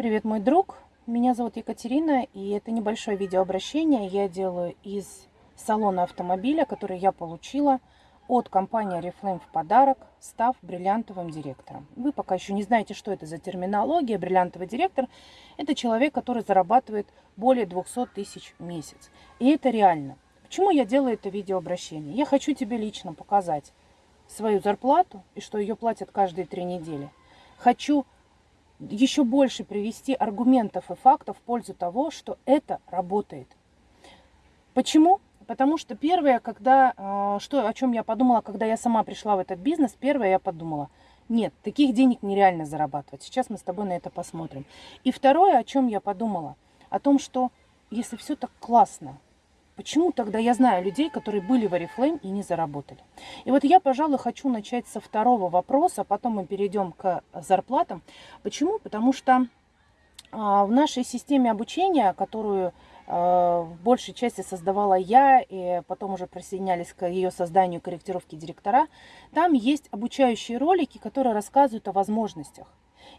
Привет, мой друг. Меня зовут Екатерина, и это небольшое видеообращение я делаю из салона автомобиля, который я получила от компании Oriflame в подарок, став бриллиантовым директором. Вы пока еще не знаете, что это за терминология. Бриллиантовый директор – это человек, который зарабатывает более 200 тысяч в месяц. И это реально. Почему я делаю это видеообращение? Я хочу тебе лично показать свою зарплату и что ее платят каждые три недели. Хочу еще больше привести аргументов и фактов в пользу того, что это работает. Почему? Потому что первое, когда, а, что, о чем я подумала, когда я сама пришла в этот бизнес, первое я подумала, нет, таких денег нереально зарабатывать. Сейчас мы с тобой на это посмотрим. И второе, о чем я подумала, о том, что если все так классно, Почему тогда я знаю людей, которые были в Oriflame и не заработали? И вот я, пожалуй, хочу начать со второго вопроса, потом мы перейдем к зарплатам. Почему? Потому что а, в нашей системе обучения, которую а, в большей части создавала я, и потом уже присоединялись к ее созданию корректировки директора, там есть обучающие ролики, которые рассказывают о возможностях.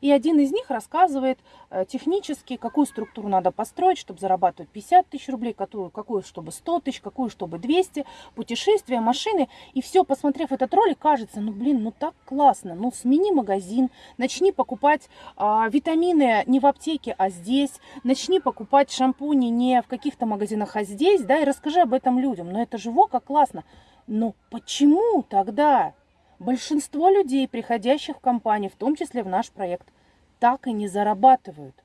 И один из них рассказывает э, технически, какую структуру надо построить, чтобы зарабатывать 50 тысяч рублей, какую, какую чтобы 100 тысяч, какую чтобы 200, путешествия, машины. И все, посмотрев этот ролик, кажется, ну блин, ну так классно, ну смени магазин, начни покупать а, витамины не в аптеке, а здесь, начни покупать шампуни не в каких-то магазинах, а здесь, да, и расскажи об этом людям. Но это же во, как классно. Но почему тогда Большинство людей, приходящих в компанию, в том числе в наш проект, так и не зарабатывают.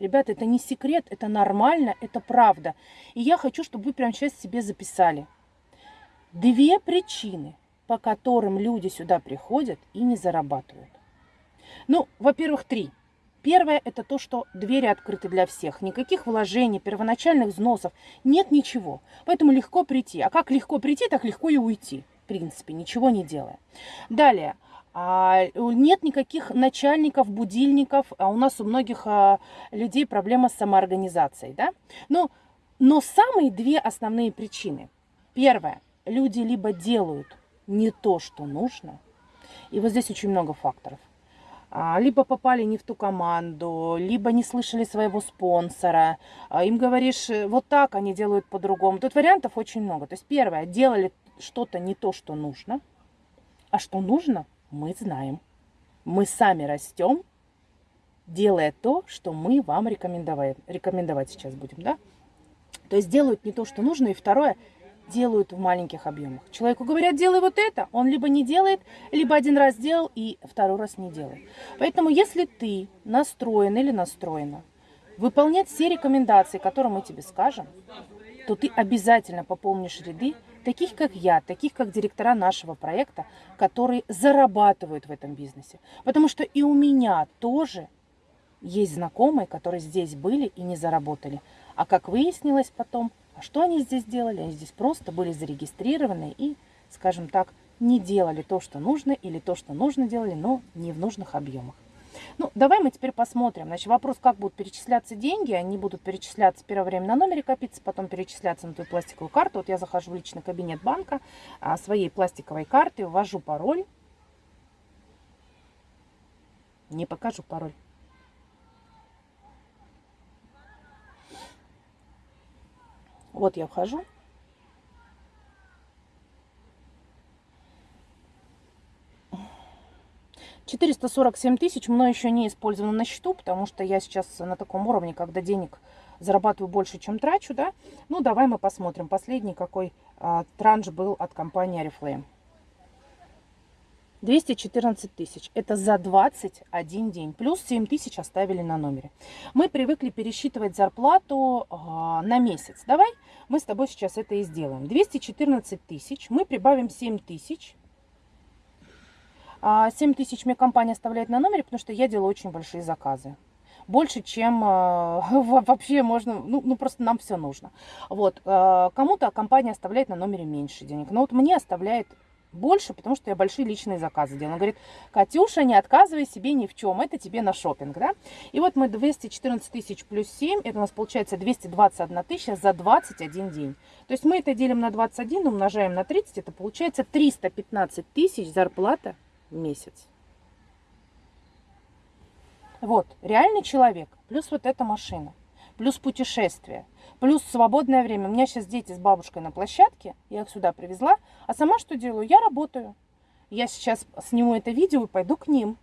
Ребята, это не секрет, это нормально, это правда. И я хочу, чтобы вы прямо сейчас себе записали. Две причины, по которым люди сюда приходят и не зарабатывают. Ну, во-первых, три. Первое – это то, что двери открыты для всех. Никаких вложений, первоначальных взносов, нет ничего. Поэтому легко прийти. А как легко прийти, так легко и уйти принципе, ничего не делая. Далее. А, нет никаких начальников, будильников, а у нас у многих а, людей проблема с самоорганизацией. Да? Но, но самые две основные причины. Первое. Люди либо делают не то, что нужно, и вот здесь очень много факторов. Либо попали не в ту команду, либо не слышали своего спонсора. Им говоришь, э, вот так они делают по-другому. Тут вариантов очень много. То есть первое, делали что-то не то, что нужно, а что нужно, мы знаем. Мы сами растем, делая то, что мы вам рекомендовать, рекомендовать сейчас будем, да? То есть делают не то, что нужно, и второе, делают в маленьких объемах. Человеку говорят, делай вот это, он либо не делает, либо один раз делал и второй раз не делает. Поэтому если ты настроен или настроена выполнять все рекомендации, которые мы тебе скажем, то ты обязательно пополнишь ряды таких как я, таких как директора нашего проекта, которые зарабатывают в этом бизнесе. Потому что и у меня тоже есть знакомые, которые здесь были и не заработали. А как выяснилось потом, а что они здесь делали? Они здесь просто были зарегистрированы и, скажем так, не делали то, что нужно, или то, что нужно делали, но не в нужных объемах. Ну, давай мы теперь посмотрим. Значит, вопрос, как будут перечисляться деньги. Они будут перечисляться первое время на номере копиться, потом перечисляться на твою пластиковую карту. Вот я захожу в личный кабинет банка а, своей пластиковой карты, ввожу пароль. Не покажу пароль. Вот я вхожу. 447 тысяч мной еще не использовано на счету, потому что я сейчас на таком уровне, когда денег зарабатываю больше, чем трачу, да. Ну, давай мы посмотрим. Последний какой а, транш был от компании Oriflame. 214 тысяч. Это за 21 день. Плюс 7 тысяч оставили на номере. Мы привыкли пересчитывать зарплату а, на месяц. Давай мы с тобой сейчас это и сделаем. 214 тысяч. Мы прибавим 7 тысяч 7 а, тысяч мне компания оставляет на номере, потому что я делаю очень большие заказы. Больше, чем э, вообще можно, ну, ну просто нам все нужно. Вот, э, кому-то компания оставляет на номере меньше денег, но вот мне оставляет больше, потому что я большие личные заказы делаю. Он говорит, Катюша, не отказывай себе ни в чем, это тебе на шопинг, да? И вот мы 214 тысяч плюс 7, это у нас получается 221 тысяча за 21 день. То есть мы это делим на 21, умножаем на 30, это получается 315 тысяч зарплата месяц. Вот, реальный человек, плюс вот эта машина, плюс путешествие, плюс свободное время. У меня сейчас дети с бабушкой на площадке, я их сюда привезла, а сама что делаю? Я работаю. Я сейчас сниму это видео и пойду к ним.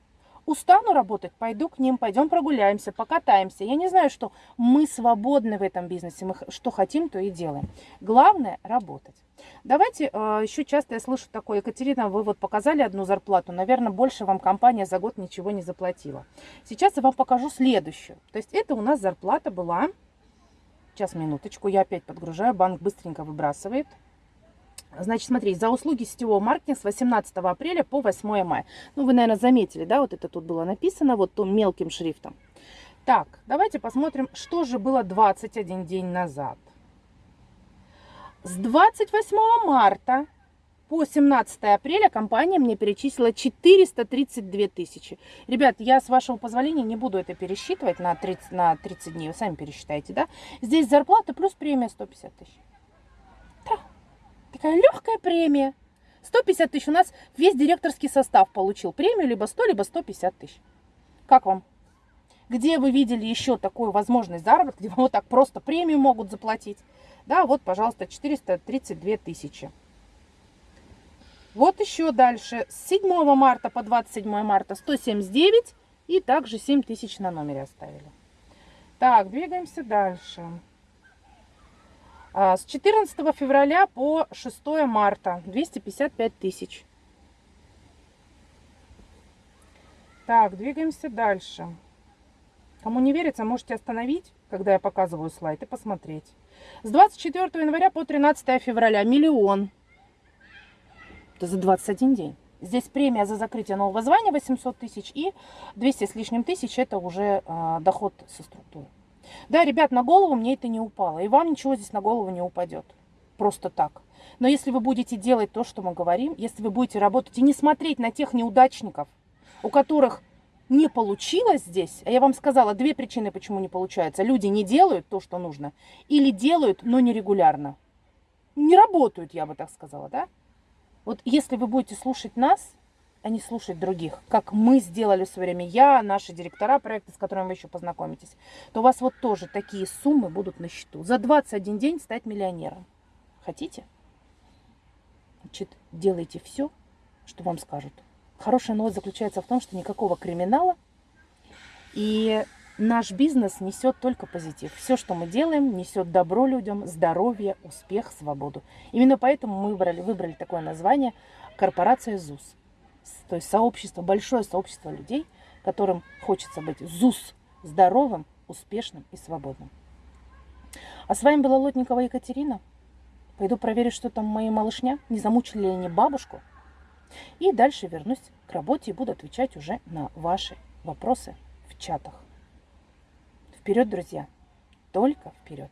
Устану работать, пойду к ним, пойдем прогуляемся, покатаемся. Я не знаю, что мы свободны в этом бизнесе, мы что хотим, то и делаем. Главное – работать. Давайте, э, еще часто я слышу такое, Екатерина, вы вот показали одну зарплату, наверное, больше вам компания за год ничего не заплатила. Сейчас я вам покажу следующую. То есть это у нас зарплата была, сейчас минуточку, я опять подгружаю, банк быстренько выбрасывает – Значит, смотри, за услуги сетевого маркетинга с 18 апреля по 8 мая. Ну, вы, наверное, заметили, да, вот это тут было написано, вот том мелким шрифтом. Так, давайте посмотрим, что же было 21 день назад. С 28 марта по 17 апреля компания мне перечислила 432 тысячи. Ребят, я с вашего позволения не буду это пересчитывать на 30, на 30 дней, вы сами пересчитайте, да? Здесь зарплата плюс премия 150 тысяч. Такая легкая премия. 150 тысяч. У нас весь директорский состав получил премию либо 100, либо 150 тысяч. Как вам? Где вы видели еще такую возможность заработка, где вам вот так просто премию могут заплатить? Да, вот, пожалуйста, 432 тысячи. Вот еще дальше. С 7 марта по 27 марта 179 и также 7 тысяч на номере оставили. Так, двигаемся дальше. А, с 14 февраля по 6 марта 255 тысяч. Так, двигаемся дальше. Кому не верится, можете остановить, когда я показываю слайд, и посмотреть. С 24 января по 13 февраля миллион. Это за 21 день. Здесь премия за закрытие нового звания 800 тысяч и 200 с лишним тысяч это уже э, доход со структуры. Да, ребят, на голову мне это не упало. И вам ничего здесь на голову не упадет. Просто так. Но если вы будете делать то, что мы говорим, если вы будете работать и не смотреть на тех неудачников, у которых не получилось здесь, а я вам сказала две причины, почему не получается. Люди не делают то, что нужно, или делают, но нерегулярно. Не работают, я бы так сказала, да? Вот если вы будете слушать нас, а не слушать других, как мы сделали в свое время, я, наши директора проекта, с которыми вы еще познакомитесь, то у вас вот тоже такие суммы будут на счету. За 21 день стать миллионером. Хотите? Значит, делайте все, что вам скажут. Хорошая новость заключается в том, что никакого криминала. И наш бизнес несет только позитив. Все, что мы делаем, несет добро людям, здоровье, успех, свободу. Именно поэтому мы выбрали, выбрали такое название «Корпорация ЗУС» то есть сообщество, большое сообщество людей, которым хочется быть ЗУС здоровым, успешным и свободным. А с вами была Лотникова Екатерина. Пойду проверю, что там мои малышня, не замучили ли они бабушку. И дальше вернусь к работе и буду отвечать уже на ваши вопросы в чатах. Вперед, друзья! Только вперед!